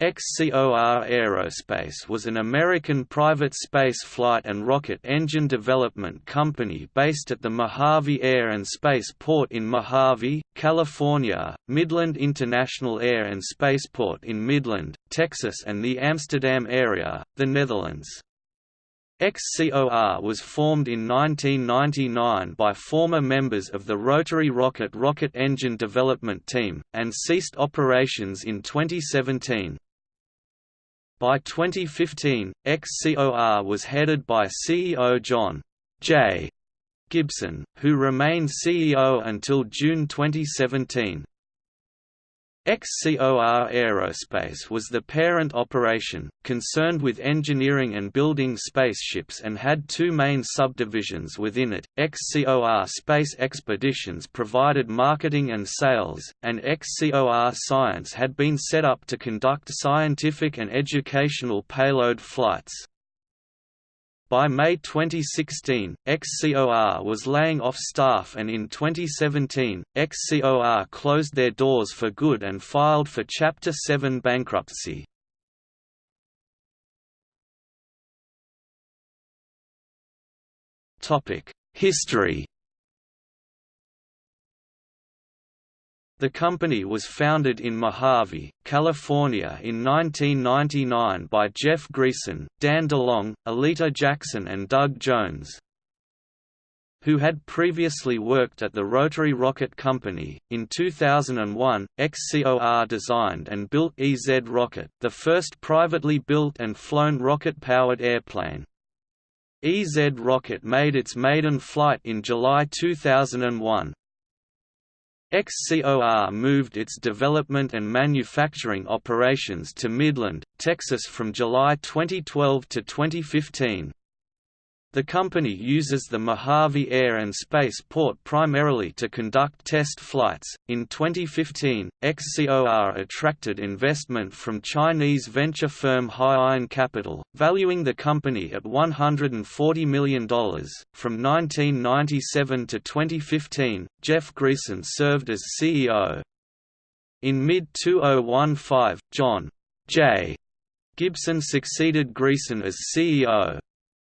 XCOR Aerospace was an American private space flight and rocket engine development company based at the Mojave Air and Space Port in Mojave, California, Midland International Air and Spaceport in Midland, Texas and the Amsterdam area, the Netherlands. XCOR was formed in 1999 by former members of the Rotary Rocket rocket engine development team, and ceased operations in 2017. By 2015, XCOR was headed by CEO John J. Gibson, who remained CEO until June 2017. XCOR Aerospace was the parent operation, concerned with engineering and building spaceships and had two main subdivisions within it, XCOR Space Expeditions provided marketing and sales, and XCOR Science had been set up to conduct scientific and educational payload flights. By May 2016, XCOR was laying off staff and in 2017, XCOR closed their doors for good and filed for Chapter 7 bankruptcy. History The company was founded in Mojave, California in 1999 by Jeff Greason, Dan DeLong, Aleta Jackson and Doug Jones, who had previously worked at the Rotary Rocket Company. In 2001, XCOR designed and built EZ Rocket, the first privately built and flown rocket-powered airplane. EZ Rocket made its maiden flight in July 2001. XCOR moved its development and manufacturing operations to Midland, Texas from July 2012 to 2015. The company uses the Mojave Air and Space Port primarily to conduct test flights. In 2015, XCOR attracted investment from Chinese venture firm Haiyan Capital, valuing the company at $140 million. From 1997 to 2015, Jeff Greason served as CEO. In mid 2015, John J. Gibson succeeded Greason as CEO.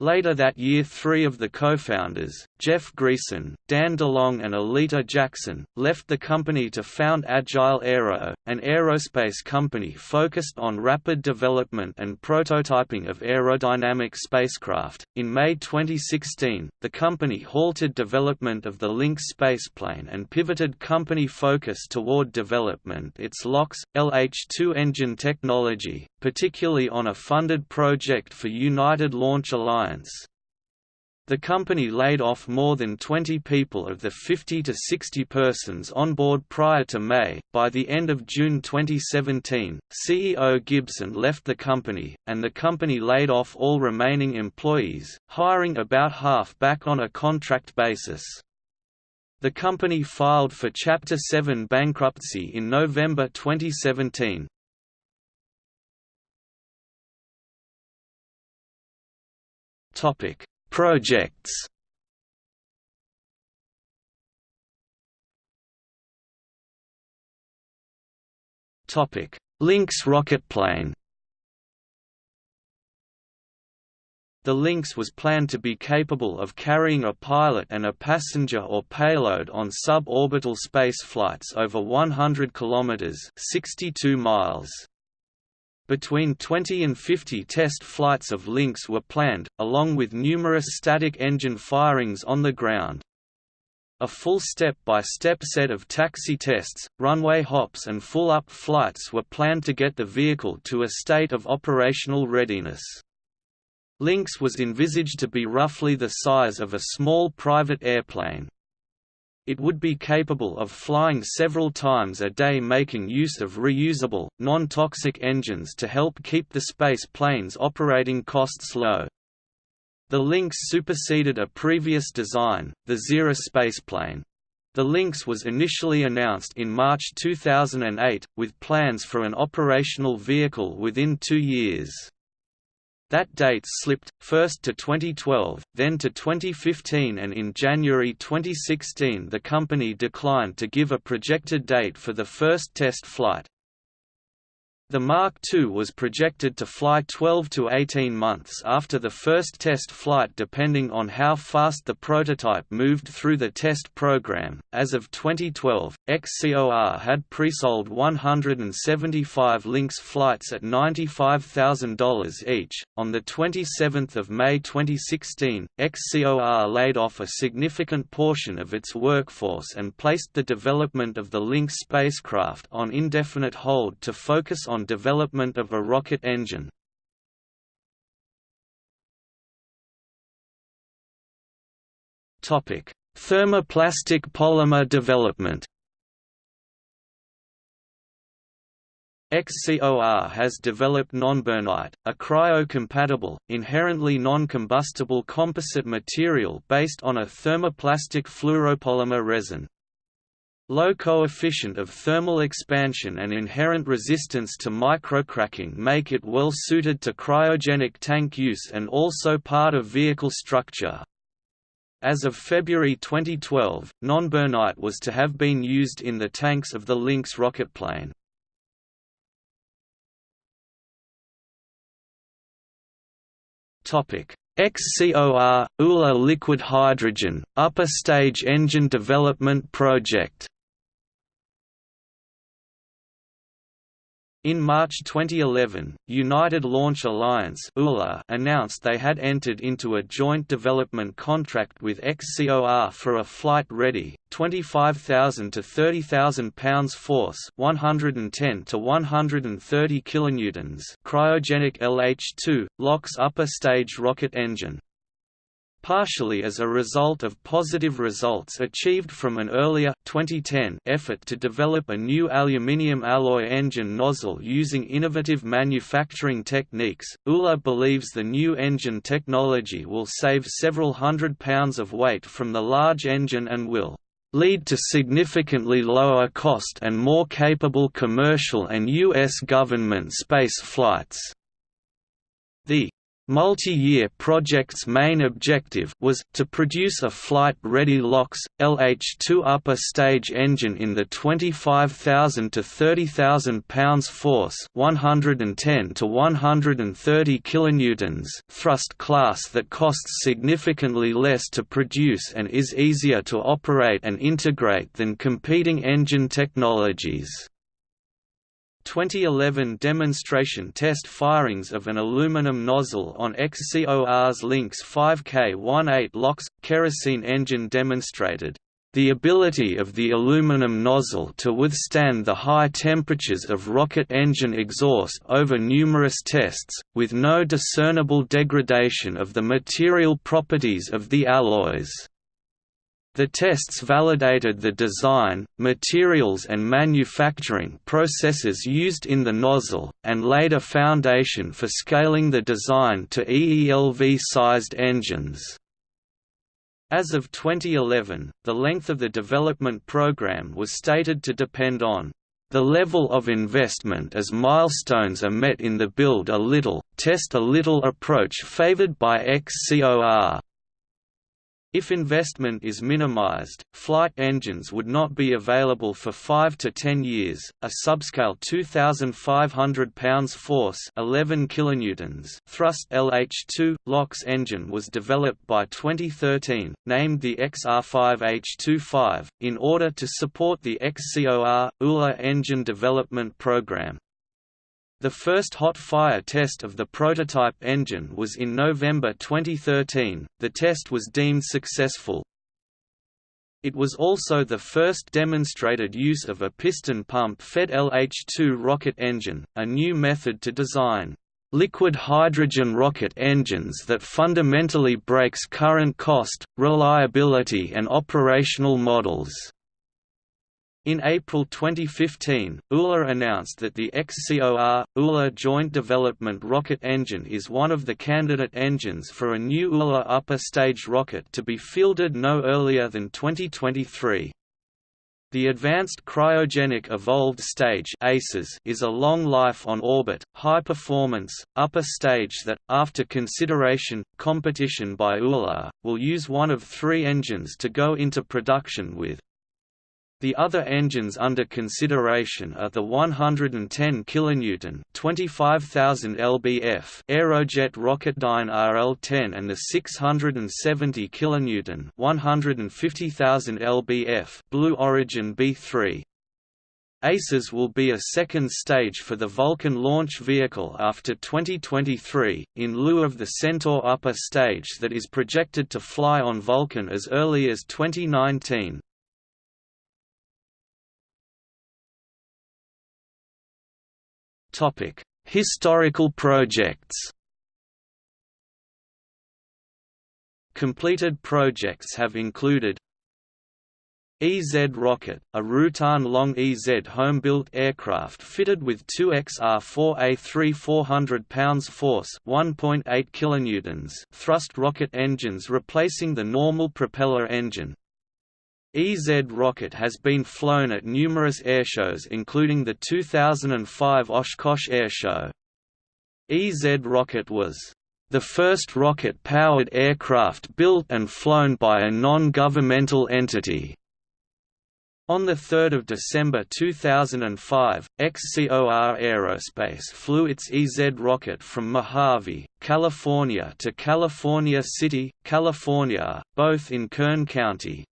Later that year three of the co-founders, Jeff Greason, Dan DeLong and Aleta Jackson, left the company to found Agile Aero, an aerospace company focused on rapid development and prototyping of aerodynamic spacecraft. In May 2016, the company halted development of the Lynx spaceplane and pivoted company focus toward development its LOX, LH-2 engine technology, particularly on a funded project for United Launch Alliance the company laid off more than 20 people of the 50 to 60 persons on board prior to May. By the end of June 2017, CEO Gibson left the company, and the company laid off all remaining employees, hiring about half back on a contract basis. The company filed for Chapter 7 bankruptcy in November 2017. Topic: Projects. Topic: Lynx rocketplane. The Lynx was planned to be capable of carrying a pilot and a passenger or payload on suborbital space flights over 100 kilometers (62 miles). Between 20 and 50 test flights of Lynx were planned, along with numerous static engine firings on the ground. A full step-by-step -step set of taxi tests, runway hops and full-up flights were planned to get the vehicle to a state of operational readiness. Lynx was envisaged to be roughly the size of a small private airplane it would be capable of flying several times a day making use of reusable, non-toxic engines to help keep the space plane's operating costs low. The Lynx superseded a previous design, the Xerus spaceplane. The Lynx was initially announced in March 2008, with plans for an operational vehicle within two years. That date slipped, first to 2012, then to 2015 and in January 2016 the company declined to give a projected date for the first test flight. The Mark II was projected to fly 12 to 18 months after the first test flight depending on how fast the prototype moved through the test program. As of 2012, XCOR had pre-sold 175 Lynx flights at $95,000 each. On the 27th of May 2016, XCOR laid off a significant portion of its workforce and placed the development of the Lynx spacecraft on indefinite hold to focus on development of a rocket engine. Thermoplastic polymer development XCOR has developed nonburnite, a cryo-compatible, inherently non-combustible composite material based on a thermoplastic fluoropolymer resin. Low coefficient of thermal expansion and inherent resistance to microcracking make it well suited to cryogenic tank use and also part of vehicle structure. As of February 2012, nonburnite was to have been used in the tanks of the Lynx rocketplane. XCOR – ULA liquid hydrogen, upper stage engine development project In March 2011, United Launch Alliance announced they had entered into a joint development contract with XCOR for a flight-ready, 25,000 to 30,000 pounds force 110 to 130 kilonewtons cryogenic LH-2, LOX upper stage rocket engine partially as a result of positive results achieved from an earlier 2010 effort to develop a new aluminium alloy engine nozzle using innovative manufacturing techniques. ULA believes the new engine technology will save several hundred pounds of weight from the large engine and will lead to significantly lower cost and more capable commercial and U.S. government space flights. The Multi-year project's main objective was, to produce a flight-ready LOX, LH-2 upper stage engine in the 25,000 to 30,000 pounds force 110 to 130 kilonewtons thrust class that costs significantly less to produce and is easier to operate and integrate than competing engine technologies. 2011 demonstration test firings of an aluminum nozzle on XCOR's Lynx 5K18 LOX kerosene engine demonstrated the ability of the aluminum nozzle to withstand the high temperatures of rocket engine exhaust over numerous tests, with no discernible degradation of the material properties of the alloys. The tests validated the design, materials and manufacturing processes used in the nozzle, and laid a foundation for scaling the design to EELV-sized engines. As of 2011, the length of the development program was stated to depend on the level of investment as milestones are met in the build a little, test a little approach favored by XCOR. If investment is minimized, flight engines would not be available for 5 to 10 years. A subscale 2500 pounds force, 11 kilonewtons thrust LH2 LOX engine was developed by 2013, named the XR5H25, in order to support the XCOR ULA engine development program. The first hot fire test of the prototype engine was in November 2013. The test was deemed successful. It was also the first demonstrated use of a piston pump-fed LH-2 rocket engine, a new method to design liquid hydrogen rocket engines that fundamentally breaks current cost, reliability and operational models. In April 2015, ULA announced that the XCOR ULA Joint Development Rocket Engine is one of the candidate engines for a new ULA upper stage rocket to be fielded no earlier than 2023. The Advanced Cryogenic Evolved Stage is a long life on orbit, high performance, upper stage that, after consideration, competition by ULA, will use one of three engines to go into production with. The other engines under consideration are the 110 kN (25,000 lbf) Aerojet Rocketdyne RL-10 and the 670 kN (150,000 lbf) Blue Origin B-3. ACES will be a second stage for the Vulcan launch vehicle after 2023, in lieu of the Centaur upper stage that is projected to fly on Vulcan as early as 2019. Historical projects Completed projects have included EZ Rocket, a Rutan-Long EZ home-built aircraft fitted with two XR-4A3 400 pounds force 1.8 kilonewtons thrust rocket engines replacing the normal propeller engine. EZ Rocket has been flown at numerous airshows including the 2005 Oshkosh Airshow. EZ Rocket was the first rocket-powered aircraft built and flown by a non-governmental entity. On 3 December 2005, XCOR Aerospace flew its EZ rocket from Mojave, California to California City, California, both in Kern County.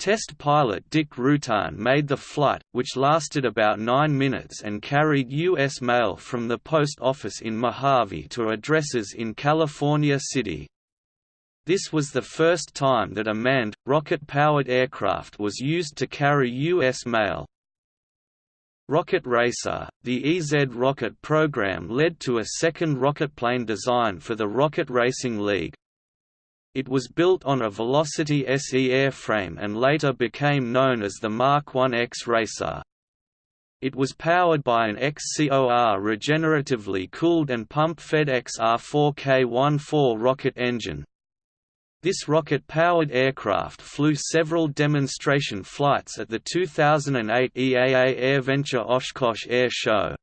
Test pilot Dick Rutan made the flight, which lasted about nine minutes and carried U.S. mail from the post office in Mojave to addresses in California City. This was the first time that a manned, rocket-powered aircraft was used to carry U.S. mail. Rocket Racer, the EZ rocket program led to a second rocketplane design for the Rocket Racing League. It was built on a Velocity SE airframe and later became known as the Mark 1X Racer. It was powered by an XCOR regeneratively cooled and pump-fed XR4K14 rocket engine, this rocket-powered aircraft flew several demonstration flights at the 2008 EAA AirVenture Oshkosh Air Show.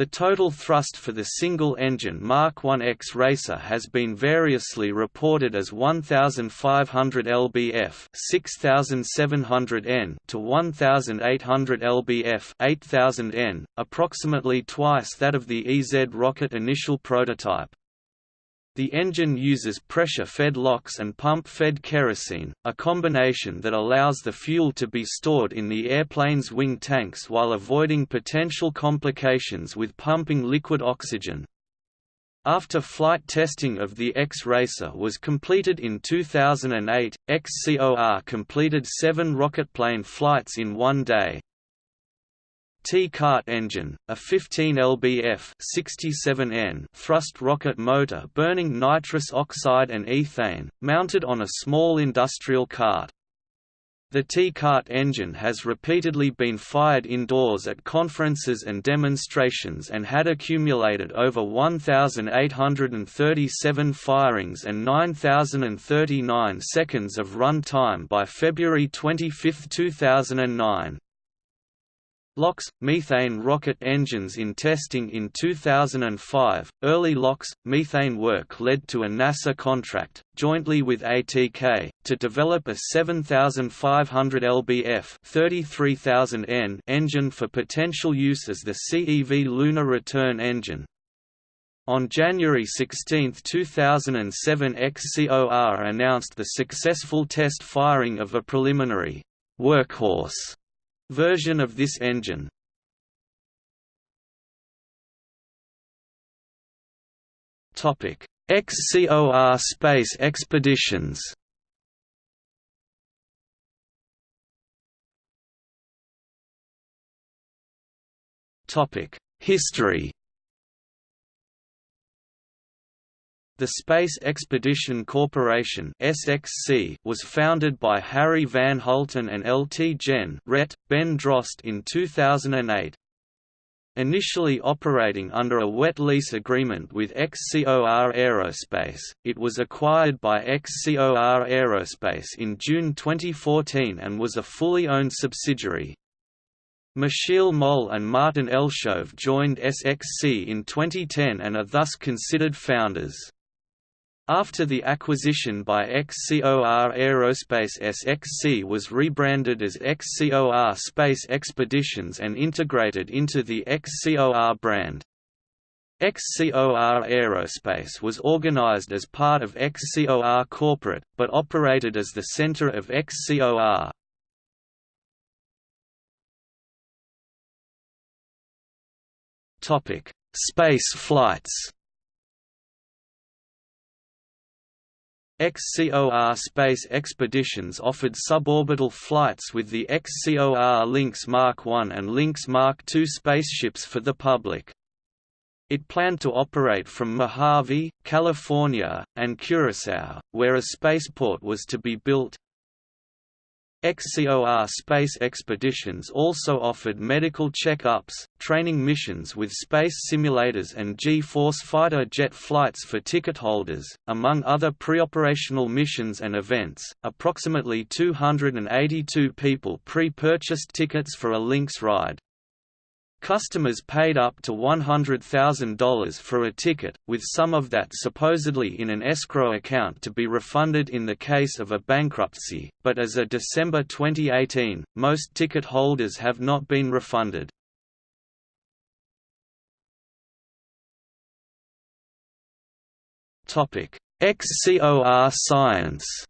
The total thrust for the single-engine Mark 1X Racer has been variously reported as 1,500 lbf 6,700 n to 1,800 lbf 8,000 n, approximately twice that of the EZ rocket initial prototype. The engine uses pressure-fed LOX and pump-fed kerosene, a combination that allows the fuel to be stored in the airplane's wing tanks while avoiding potential complications with pumping liquid oxygen. After flight testing of the X-Racer was completed in 2008, XCOR completed seven rocketplane flights in one day. T-Cart engine, a 15 lbf 67 N thrust rocket motor burning nitrous oxide and ethane, mounted on a small industrial cart. The T-Cart engine has repeatedly been fired indoors at conferences and demonstrations and had accumulated over 1,837 firings and 9,039 seconds of run time by February 25, 2009. LOX methane rocket engines in testing in 2005. Early LOX methane work led to a NASA contract, jointly with ATK, to develop a 7500 lbf 33000 N engine for potential use as the CEV lunar return engine. On January 16, 2007 XCOR announced the successful test firing of a preliminary workhorse version of this engine. Topic: XCOR space expeditions. Topic: History. The Space Expedition Corporation (SXC) was founded by Harry Van Hulten and Lt. Gen. Ret. Ben Drost in 2008. Initially operating under a wet lease agreement with XCOR Aerospace, it was acquired by XCOR Aerospace in June 2014 and was a fully owned subsidiary. Michiel Mol and Martin Elshove joined SXC in 2010 and are thus considered founders. After the acquisition by XCOR Aerospace SXC was rebranded as XCOR Space Expeditions and integrated into the XCOR brand. XCOR Aerospace was organized as part of XCOR Corporate, but operated as the center of XCOR. Space flights XCOR Space Expeditions offered suborbital flights with the XCOR Lynx Mark I and Lynx Mark II spaceships for the public. It planned to operate from Mojave, California, and Curacao, where a spaceport was to be built, XCOR space expeditions also offered medical check-ups, training missions with space simulators and G-force fighter jet flights for ticket holders, among other preoperational missions and events. Approximately 282 people pre-purchased tickets for a Lynx ride. Customers paid up to $100,000 for a ticket, with some of that supposedly in an escrow account to be refunded in the case of a bankruptcy, but as of December 2018, most ticket holders have not been refunded. XCOR Science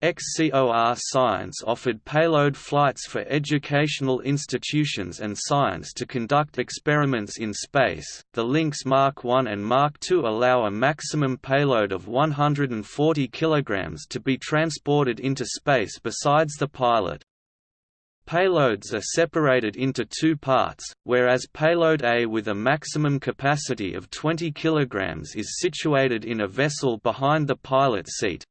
XCOR Science offered payload flights for educational institutions and science to conduct experiments in space. The Lynx Mark I and Mark II allow a maximum payload of 140 kg to be transported into space besides the pilot. Payloads are separated into two parts, whereas payload A with a maximum capacity of 20 kg is situated in a vessel behind the pilot seat,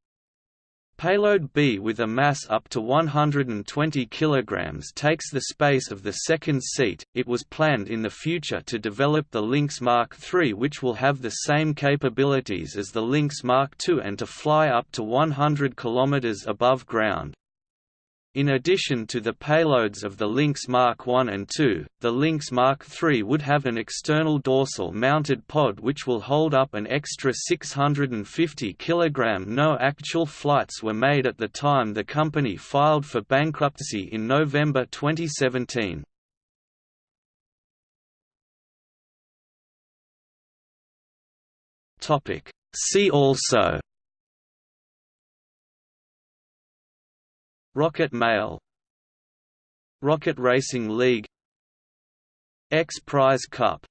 Payload B with a mass up to 120 kg takes the space of the second seat. It was planned in the future to develop the Lynx Mark III, which will have the same capabilities as the Lynx Mark II and to fly up to 100 km above ground. In addition to the payloads of the Lynx Mark I and II, the Lynx Mark III would have an external dorsal mounted pod which will hold up an extra 650 kg. No actual flights were made at the time the company filed for bankruptcy in November 2017. See also Rocket Mail Rocket Racing League X Prize Cup